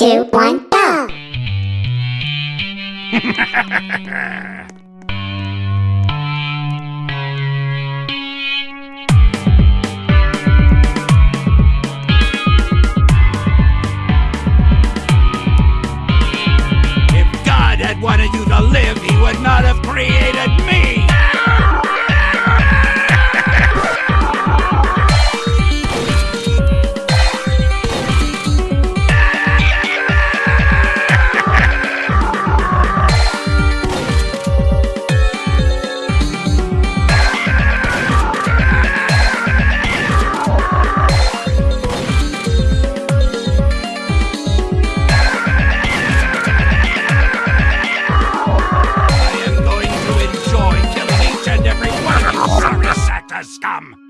two, one, go! If God had wanted you to live, He would not have created me! Scum!